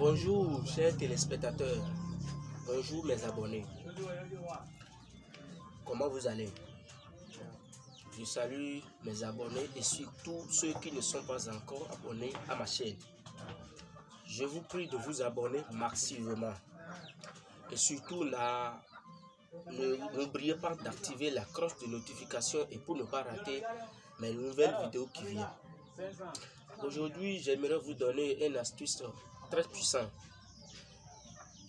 Bonjour chers téléspectateurs, bonjour mes abonnés. Comment vous allez? Je salue mes abonnés et surtout ceux qui ne sont pas encore abonnés à ma chaîne. Je vous prie de vous abonner massivement. Et surtout, n'oubliez pas d'activer la cloche de notification et pour ne pas rater mes nouvelles vidéos qui viennent. Aujourd'hui, j'aimerais vous donner une astuce très puissante.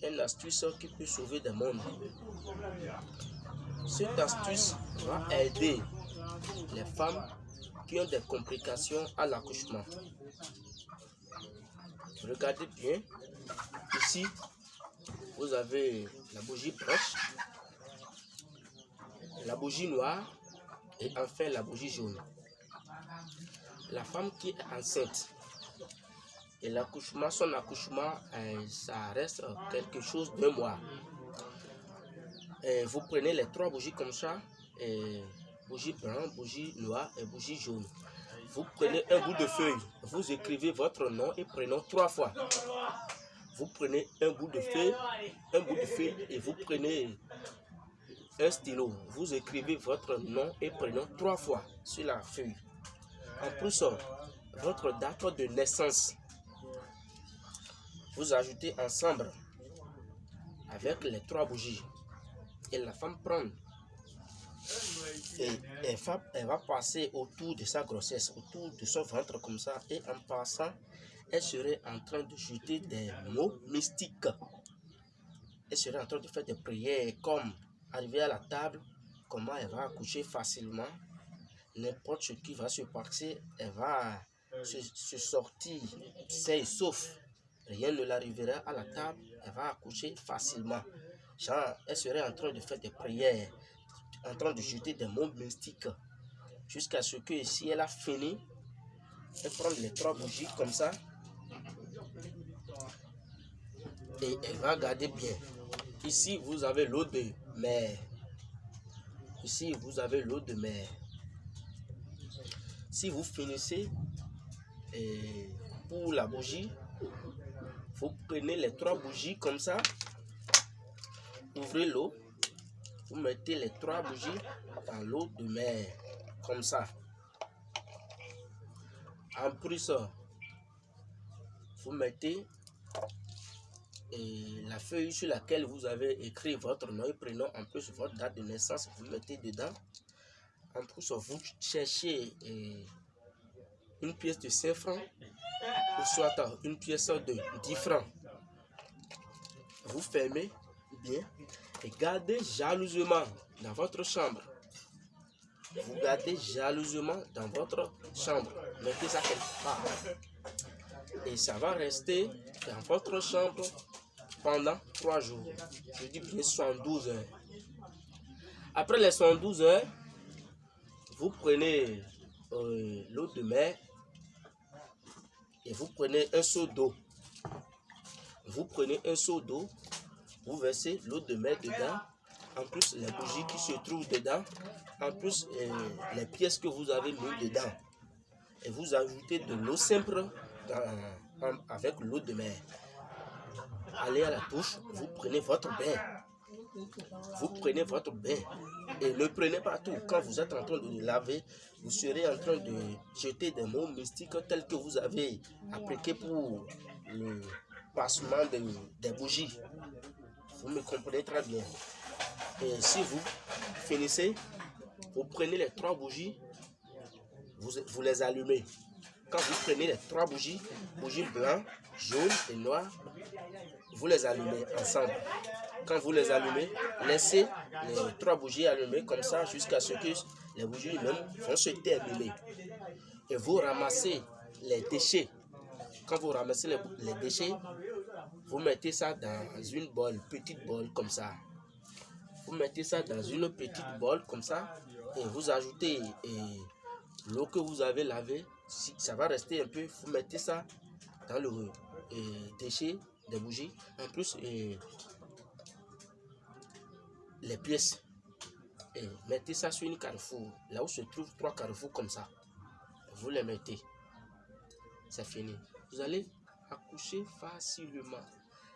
Une astuce qui peut sauver des mondes. Cette astuce va aider les femmes qui ont des complications à l'accouchement. Regardez bien. Ici, vous avez la bougie blanche, la bougie noire et enfin la bougie jaune. La femme qui est enceinte et l'accouchement, son accouchement, euh, ça reste quelque chose de mois. Et vous prenez les trois bougies comme ça, et bougie blanche, bougie noire et bougie jaune. Vous prenez un bout de feuille, vous écrivez votre nom et prénom trois fois. Vous prenez un bout de feuille, un bout de feuille et vous prenez un stylo. Vous écrivez votre nom et prénom trois fois sur la feuille. En plus, votre date de naissance. Vous ajoutez ensemble avec les trois bougies. Et la femme prend et elle va, elle va passer autour de sa grossesse, autour de son ventre comme ça. Et en passant, elle serait en train de jeter des mots mystiques. Elle serait en train de faire des prières comme arriver à la table, comment elle va accoucher facilement. N'importe ce qui va se passer, elle va se, sortir, sauf. Rien ne l'arrivera à la table, elle va accoucher facilement. Genre, elle serait en train de faire des prières, en train de jeter des mots mystiques. Jusqu'à ce que si elle a fini, elle prend les trois bougies comme ça. Et elle va garder bien. Ici, vous avez l'eau de mer. Ici, vous avez l'eau de mer. Si vous finissez et pour la bougie, vous prenez les trois bougies comme ça. Ouvrez l'eau. Vous mettez les trois bougies dans l'eau de mer. Comme ça. En plus, vous mettez et la feuille sur laquelle vous avez écrit votre nom et prénom, en plus votre date de naissance, vous mettez dedans. En plus, vous cherchez une pièce de 5 francs ou soit une pièce de 10 francs. Vous fermez bien et gardez jalousement dans votre chambre. Vous gardez jalousement dans votre chambre. Mettez ça quelque part. Et ça va rester dans votre chambre pendant 3 jours. Je dis bien 112 heures. Après les 112 heures, vous prenez euh, l'eau de mer et vous prenez un seau d'eau. Vous prenez un seau d'eau, vous versez l'eau de mer dedans, en plus les bougies qui se trouvent dedans, en plus euh, les pièces que vous avez mis dedans. Et vous ajoutez de l'eau simple avec l'eau de mer. Allez à la douche, vous prenez votre bain. Vous prenez votre bain et ne prenez pas tout. Quand vous êtes en train de laver, vous serez en train de jeter des mots mystiques tels que vous avez appliqué pour le passement des bougies. Vous me comprenez très bien. Et si vous finissez, vous prenez les trois bougies, vous, vous les allumez. Quand vous prenez les trois bougies, bougies blanches, jaunes et noires, vous les allumez ensemble. Quand vous les allumez, laissez les trois bougies allumées comme ça jusqu'à ce que les bougies même vont se terminer. Et vous ramassez les déchets. Quand vous ramassez les, déchets, vous mettez ça dans une bol, petite bol comme ça. Vous mettez ça dans une petite bol comme ça et vous ajoutez l'eau que vous avez lavée. Si ça va rester un peu, vous mettez ça dans le déchet des bougies. En plus, les pièces. Et mettez ça sur une carrefour. Là où se trouvent trois carrefours comme ça. Vous les mettez. C'est fini. Vous allez accoucher facilement.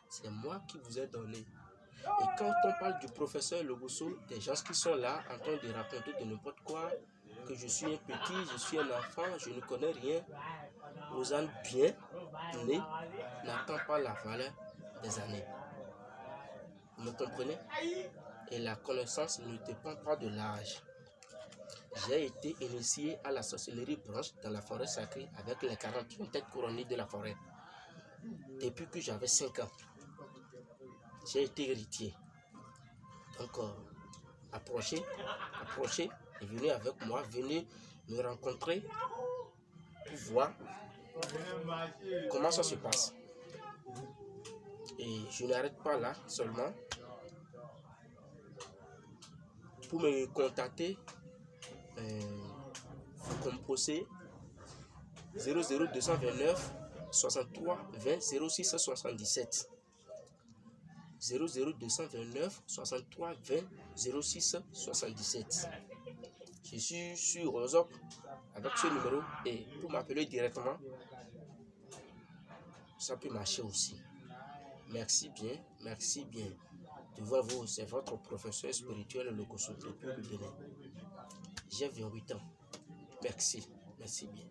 C'est moi qui vous ai donné. Et quand on parle du professeur Logoso, des gens qui sont là en train de raconter de n'importe quoi, que je suis un petit, je suis un enfant, je ne connais rien, en bien n'attend pas la valeur des années. Vous me comprenez? Et la connaissance ne dépend pas de l'âge. J'ai été initié à la sorcellerie branche dans la forêt sacrée avec les 41 têtes couronnées de la forêt. Depuis que j'avais 5 ans, j'ai été héritier. Donc, euh, et venez avec moi, venez me rencontrer pour voir comment ça se passe. Et je n'arrête pas là seulement. Pour me contacter, euh, vous composez 00229 63 20 06 77. 00229 63 20 06 77. Je suis sur WhatsApp avec ce numéro et pour m'appeler directement, ça peut marcher aussi. Merci bien, merci bien. Devant vous, c'est votre professeur spirituel, le Kosovo depuis le Bénin. J'ai 28 ans. Merci, merci bien.